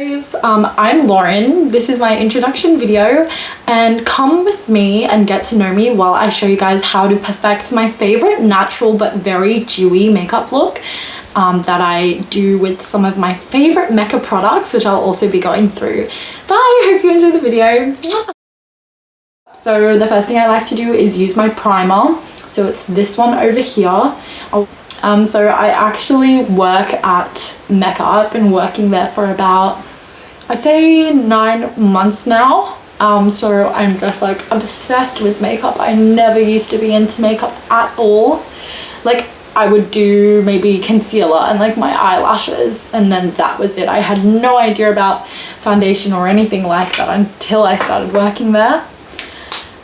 guys, um, I'm Lauren. This is my introduction video and come with me and get to know me while I show you guys how to perfect my favorite natural but very dewy makeup look um, that I do with some of my favorite Mecca products which I'll also be going through. Bye! Hope you enjoy the video. So the first thing I like to do is use my primer. So it's this one over here. Um, so I actually work at Mecca. I've been working there for about, I'd say nine months now. Um, so I'm just like obsessed with makeup. I never used to be into makeup at all. Like I would do maybe concealer and like my eyelashes and then that was it. I had no idea about foundation or anything like that until I started working there.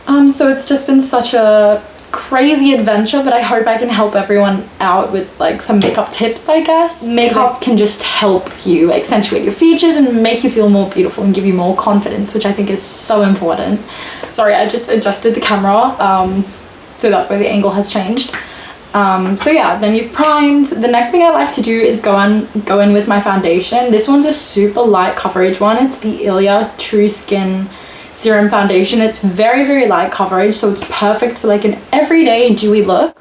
Um, so it's just been such a crazy adventure but I hope I can help everyone out with like some makeup tips I guess. Makeup can just help you accentuate your features and make you feel more beautiful and give you more confidence which I think is so important. Sorry I just adjusted the camera um, so that's why the angle has changed. Um, so yeah, then you've primed. The next thing I like to do is go on go in with my foundation. This one's a super light coverage one. It's the Ilia True Skin Serum Foundation. It's very, very light coverage, so it's perfect for like an everyday dewy look.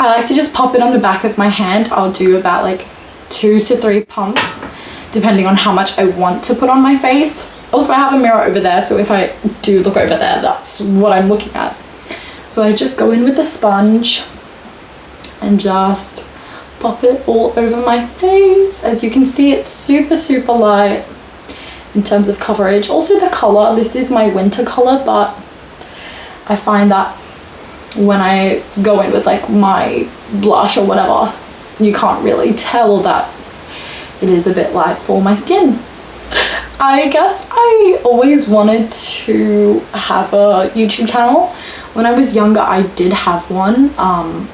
I like to just pop it on the back of my hand. I'll do about like two to three pumps, depending on how much I want to put on my face. Also, I have a mirror over there, so if I do look over there, that's what I'm looking at. So I just go in with the sponge and just pop it all over my face. As you can see, it's super, super light in terms of coverage. Also the color, this is my winter color, but I find that when I go in with like my blush or whatever, you can't really tell that it is a bit light for my skin. I guess I always wanted to have a YouTube channel. When I was younger, I did have one. Um,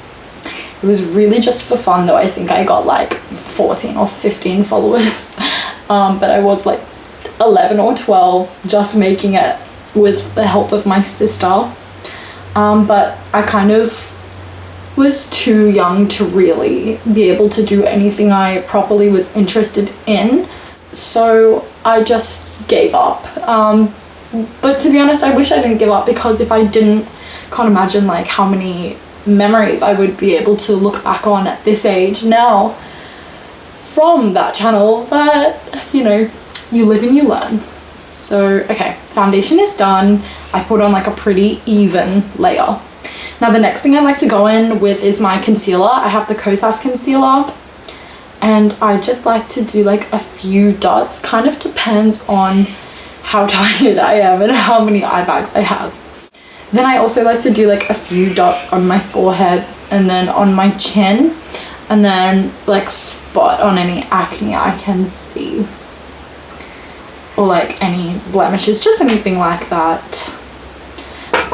it was really just for fun though. I think I got like 14 or 15 followers. Um, but I was like 11 or 12 just making it with the help of my sister. Um, but I kind of was too young to really be able to do anything I properly was interested in. So I just gave up. Um, but to be honest, I wish I didn't give up because if I didn't, can't imagine like how many memories I would be able to look back on at this age now from that channel that, you know, you live and you learn. So, okay, foundation is done. I put on like a pretty even layer. Now the next thing I like to go in with is my concealer. I have the Kosas concealer and I just like to do like a few dots. Kind of depends on how tired I am and how many eye bags I have. Then I also like to do like a few dots on my forehead and then on my chin and then like spot on any acne I can see or like any blemishes just anything like that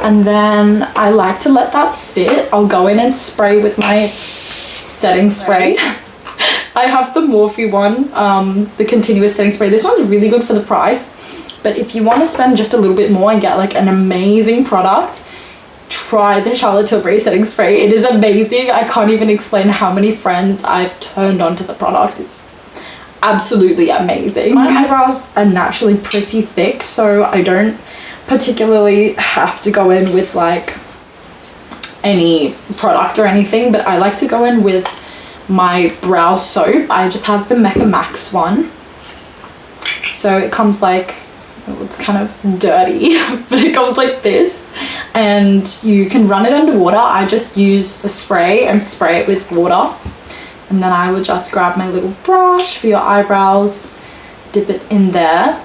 and then I like to let that sit I'll go in and spray with my setting spray I have the Morphe one um, the continuous setting spray this one's really good for the price but if you want to spend just a little bit more and get like an amazing product, try the Charlotte Tilbury setting spray. It is amazing. I can't even explain how many friends I've turned onto the product. It's absolutely amazing. My eyebrows are naturally pretty thick, so I don't particularly have to go in with like any product or anything, but I like to go in with my brow soap. I just have the Mecca Max one. So it comes like it's kind of dirty but it comes like this and you can run it under water I just use a spray and spray it with water and then I would just grab my little brush for your eyebrows dip it in there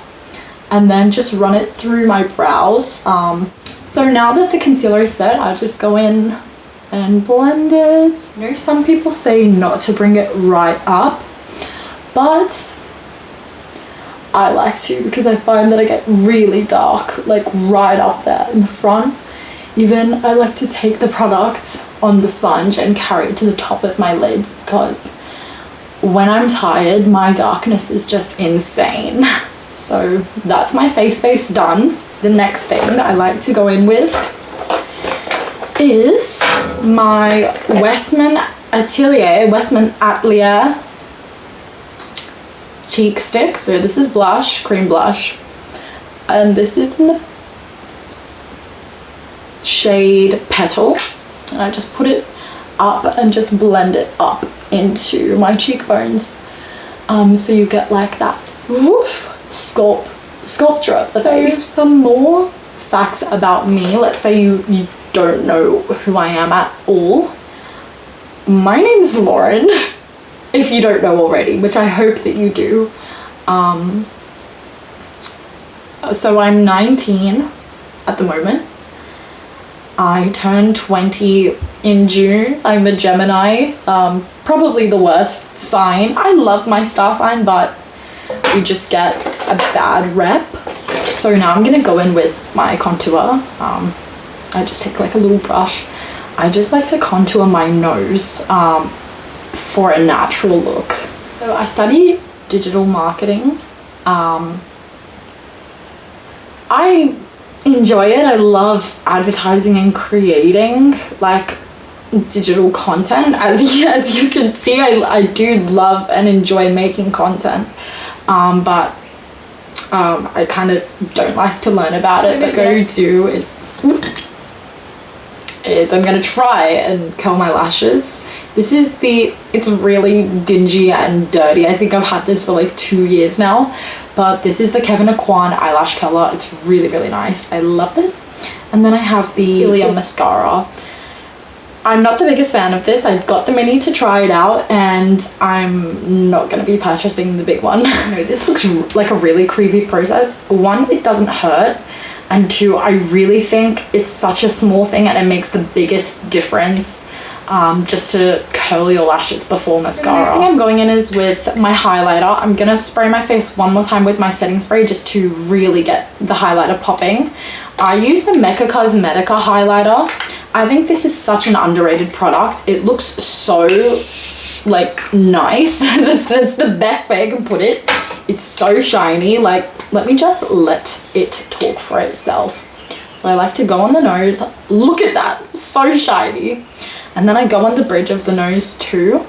and then just run it through my brows um, so now that the concealer is set I just go in and blend it I know some people say not to bring it right up but I like to because I find that I get really dark like right up there in the front. Even I like to take the product on the sponge and carry it to the top of my lids because when I'm tired my darkness is just insane. So that's my face base done. The next thing that I like to go in with is my Westman Atelier, Westman Atelier cheek stick. So this is blush, cream blush. And this is in the shade Petal. And I just put it up and just blend it up into my cheekbones. Um, so you get like that woof, sculpt, sculpture of the so face. some more facts about me. Let's say you, you don't know who I am at all. My name is Lauren, if you don't know already, which I hope that you do. Um, so I'm 19 at the moment. I turned 20 in June. I'm a Gemini, um, probably the worst sign. I love my star sign, but we just get a bad rep. So now I'm gonna go in with my contour. Um, I just take like a little brush. I just like to contour my nose um, for a natural look. So I study digital marketing. Um, I enjoy it. I love advertising and creating like digital content. As you, as you can see, I, I do love and enjoy making content. Um, but um, I kind of don't like to learn about it, but go to is is I'm gonna try and curl my lashes. This is the, it's really dingy and dirty. I think I've had this for like two years now, but this is the Kevyn Aucoin eyelash curler. It's really, really nice. I love it. And then I have the Ilia mascara. I'm not the biggest fan of this. I got the mini to try it out and I'm not going to be purchasing the big one. no, this looks like a really creepy process. One, it doesn't hurt. And two, I really think it's such a small thing and it makes the biggest difference um, just to curl your lashes before mascara. The next thing I'm going in is with my highlighter. I'm going to spray my face one more time with my setting spray just to really get the highlighter popping. I use the Mecca Cosmetica highlighter. I think this is such an underrated product. It looks so like nice. that's, that's the best way I can put it. It's so shiny. Like, let me just let it talk for itself. So I like to go on the nose. Look at that, so shiny. And then I go on the bridge of the nose too.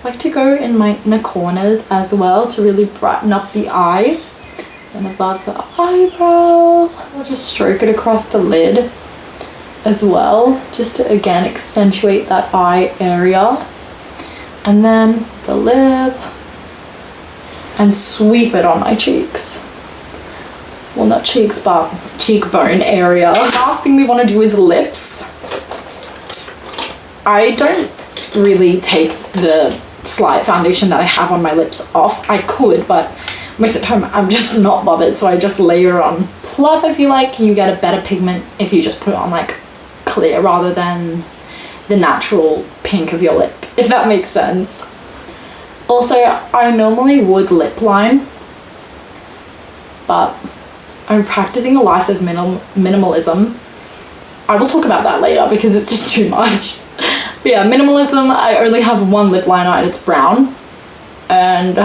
I like to go in my inner corners as well to really brighten up the eyes. And above the eyebrow, I'll just stroke it across the lid as well, just to again accentuate that eye area. And then the lip and sweep it on my cheeks. Well, not cheeks, but cheekbone area. Last thing we want to do is lips. I don't really take the slight foundation that I have on my lips off. I could, but most of the time I'm just not bothered, so I just layer on. Plus, I feel like you get a better pigment if you just put it on like clear rather than the natural pink of your lip, if that makes sense. Also, I normally would lip line, but I'm practicing a life of minim minimalism. I will talk about that later because it's just too much. But yeah, minimalism, I only have one lip liner and it's brown. And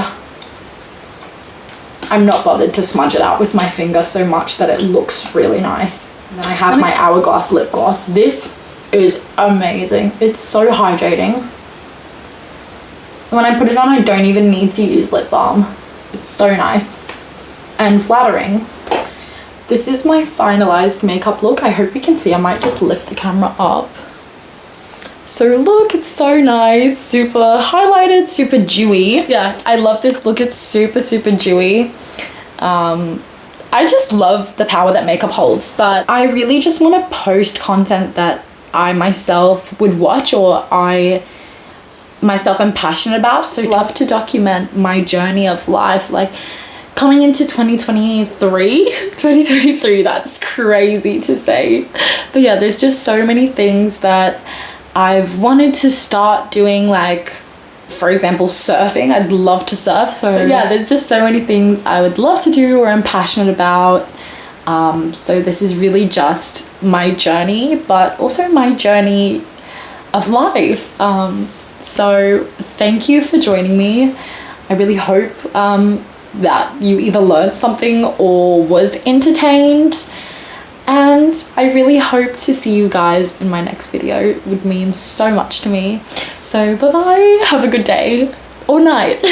I'm not bothered to smudge it out with my finger so much that it looks really nice. And then I have my Hourglass lip gloss. This is amazing. It's so hydrating. When I put it on, I don't even need to use lip balm. It's so nice and flattering. This is my finalized makeup look. I hope you can see. I might just lift the camera up. So look, it's so nice, super highlighted, super dewy. Yeah, I love this look. It's super, super dewy. Um, I just love the power that makeup holds, but I really just want to post content that I myself would watch or I myself am passionate about. So love to document my journey of life. Like coming into 2023 2023 that's crazy to say but yeah there's just so many things that I've wanted to start doing like for example surfing. I'd love to surf so but yeah there's just so many things I would love to do or I'm passionate about. Um, so this is really just my journey but also my journey of life. Um, so thank you for joining me. I really hope um, that you either learned something or was entertained and I really hope to see you guys in my next video. It would mean so much to me. So bye bye, have a good day or night.